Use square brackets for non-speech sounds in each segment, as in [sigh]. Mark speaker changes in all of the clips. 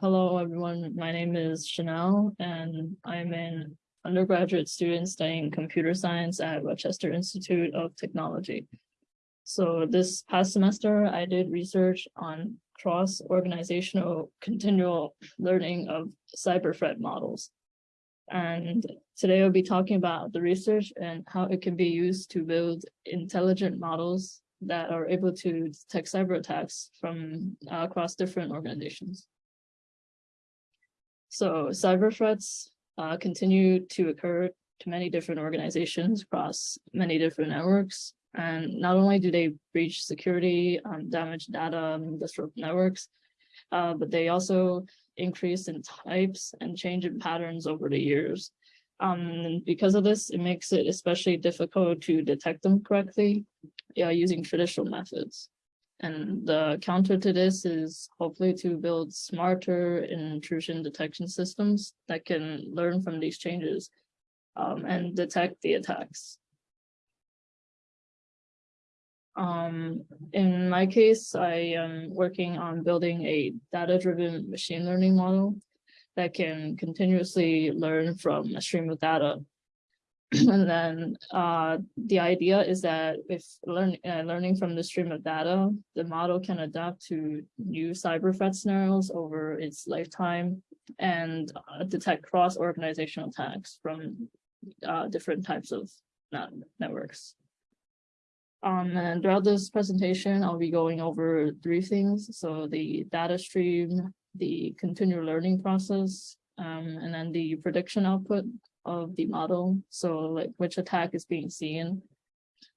Speaker 1: hello, everyone. My name is Chanel, and I'm an undergraduate student studying computer science at Rochester Institute of Technology. So this past semester, I did research on cross-organizational continual learning of cyber threat models. And today I'll be talking about the research and how it can be used to build intelligent models that are able to detect cyber attacks from uh, across different organizations. So cyber threats uh, continue to occur to many different organizations across many different networks. And not only do they breach security, um, damage data, and disrupt networks, uh, but they also increase in types and change in patterns over the years. Um, because of this, it makes it especially difficult to detect them correctly yeah, using traditional methods. And the counter to this is hopefully to build smarter intrusion detection systems that can learn from these changes um, and detect the attacks. Um, in my case, I am working on building a data-driven machine learning model that can continuously learn from a stream of data [clears throat] and then uh, the idea is that if learn, uh, learning from the stream of data, the model can adapt to new cyber threat scenarios over its lifetime and uh, detect cross-organizational attacks from uh, different types of net networks. Um, and throughout this presentation, I'll be going over three things. So the data stream, the continual learning process, um, and then the prediction output of the model. So like which attack is being seen.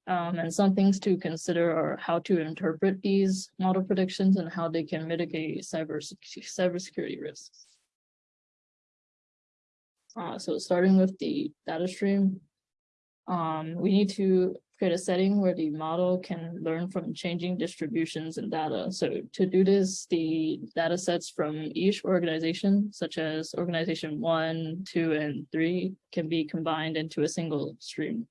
Speaker 1: Um, and some things to consider are how to interpret these model predictions and how they can mitigate cyber cybersecurity risks. Uh, so starting with the data stream, um, we need to create a setting where the model can learn from changing distributions and data. So to do this, the data sets from each organization, such as organization one, two, and three, can be combined into a single stream.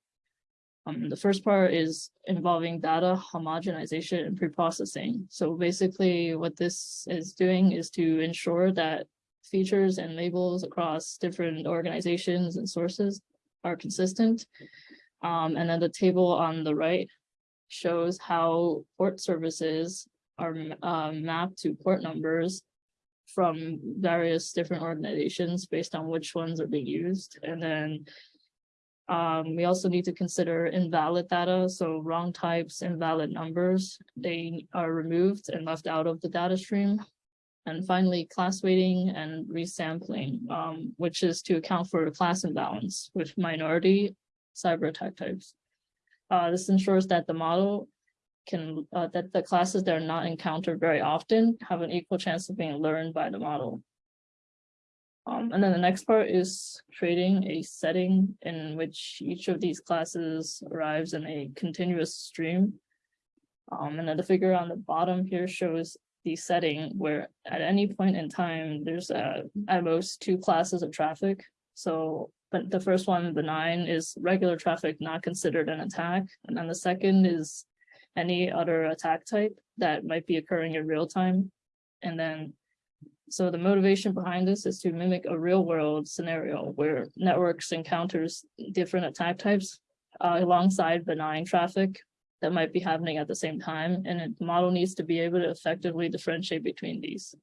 Speaker 1: Um, the first part is involving data homogenization and preprocessing. So basically what this is doing is to ensure that features and labels across different organizations and sources are consistent um, and then the table on the right shows how port services are uh, mapped to port numbers from various different organizations based on which ones are being used. And then um, we also need to consider invalid data. So wrong types, invalid numbers, they are removed and left out of the data stream. And finally, class weighting and resampling, um, which is to account for class imbalance with minority cyber attack types. Uh, this ensures that the model can, uh, that the classes that are not encountered very often have an equal chance of being learned by the model. Um, and then the next part is creating a setting in which each of these classes arrives in a continuous stream. Um, and then the figure on the bottom here shows the setting where at any point in time, there's uh, at most two classes of traffic. So but the first one, benign, is regular traffic not considered an attack. And then the second is any other attack type that might be occurring in real time. And then, so the motivation behind this is to mimic a real world scenario where networks encounters different attack types uh, alongside benign traffic that might be happening at the same time. And the model needs to be able to effectively differentiate between these,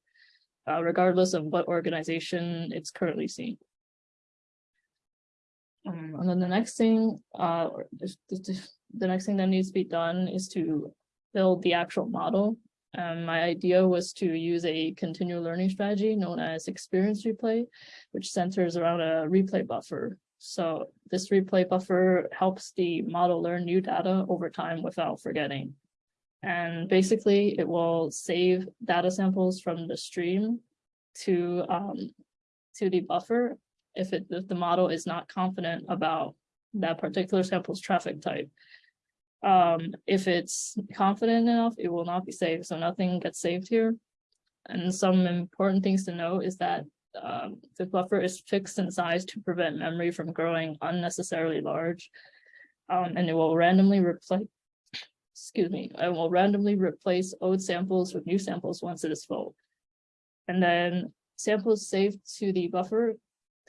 Speaker 1: uh, regardless of what organization it's currently seeing. Um, and then the next thing, uh, the next thing that needs to be done is to build the actual model. Um, my idea was to use a continual learning strategy known as experience replay, which centers around a replay buffer. So this replay buffer helps the model learn new data over time without forgetting. And basically it will save data samples from the stream to um, to the buffer if it if the model is not confident about that particular sample's traffic type. Um, if it's confident enough, it will not be saved. So nothing gets saved here. And some important things to know is that um, the buffer is fixed in size to prevent memory from growing unnecessarily large. Um, and it will randomly replace, excuse me, it will randomly replace old samples with new samples once it is full. And then samples saved to the buffer,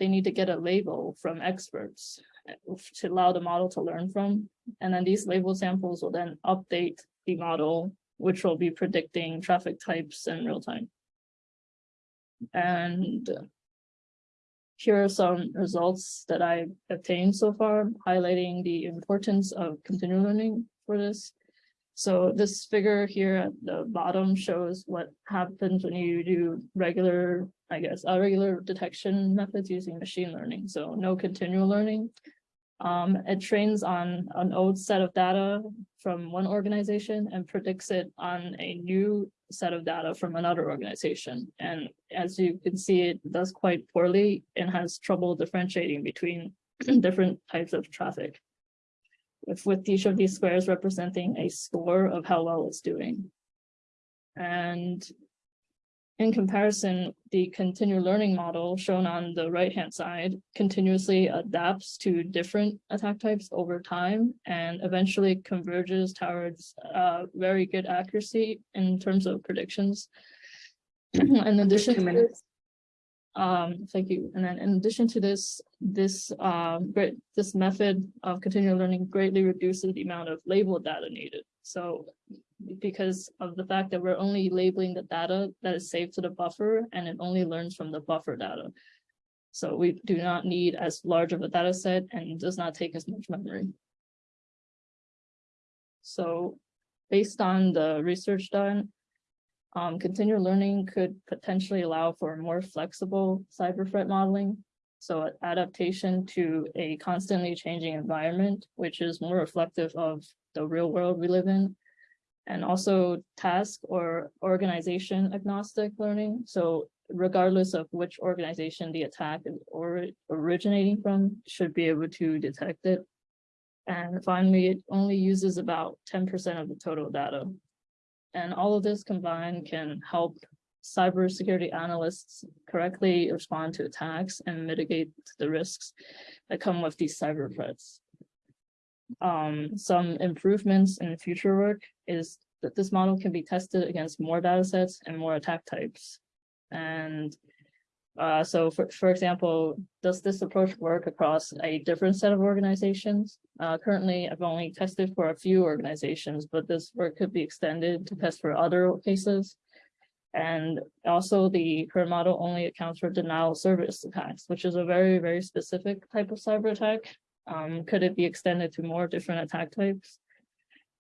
Speaker 1: they need to get a label from experts uh, to allow the model to learn from. And then these label samples will then update the model, which will be predicting traffic types in real time. And here are some results that I obtained so far, highlighting the importance of continual learning for this. So this figure here at the bottom shows what happens when you do regular, I guess, irregular detection methods using machine learning. So no continual learning. Um, it trains on an old set of data from one organization and predicts it on a new set of data from another organization. And as you can see, it does quite poorly and has trouble differentiating between [clears throat] different types of traffic. With each of these squares representing a score of how well it's doing. And in comparison, the continual learning model shown on the right-hand side continuously adapts to different attack types over time and eventually converges towards uh, very good accuracy in terms of predictions. [clears throat] in addition to this, um, thank you. And then in addition to this, this um, great this method of continual learning greatly reduces the amount of label data needed. So because of the fact that we're only labeling the data that is saved to the buffer and it only learns from the buffer data. So we do not need as large of a data set and does not take as much memory. So based on the research done, um, continual learning could potentially allow for more flexible cyber threat modeling. So adaptation to a constantly changing environment, which is more reflective of the real world we live in and also task or organization agnostic learning. So regardless of which organization the attack is or originating from should be able to detect it. And finally, it only uses about 10% of the total data. And all of this combined can help cybersecurity analysts correctly respond to attacks and mitigate the risks that come with these cyber threats um, some improvements in future work is that this model can be tested against more data sets and more attack types. And uh, so for, for example, does this approach work across a different set of organizations? Uh, currently, I've only tested for a few organizations, but this work could be extended to test for other cases. And also the current model only accounts for denial of service attacks, which is a very, very specific type of cyber attack um, could it be extended to more different attack types?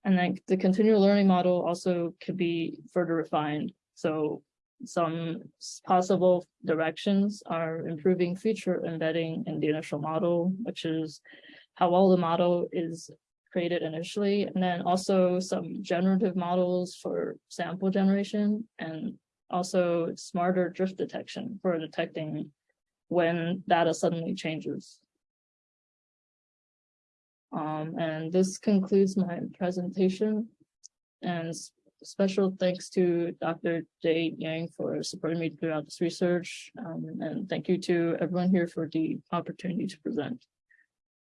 Speaker 1: And then the continual learning model also could be further refined. So some possible directions are improving feature embedding in the initial model, which is how well the model is created initially, and then also some generative models for sample generation and also smarter drift detection for detecting when data suddenly changes. Um, and this concludes my presentation. And special thanks to Dr. Jay Yang for supporting me throughout this research. Um, and thank you to everyone here for the opportunity to present.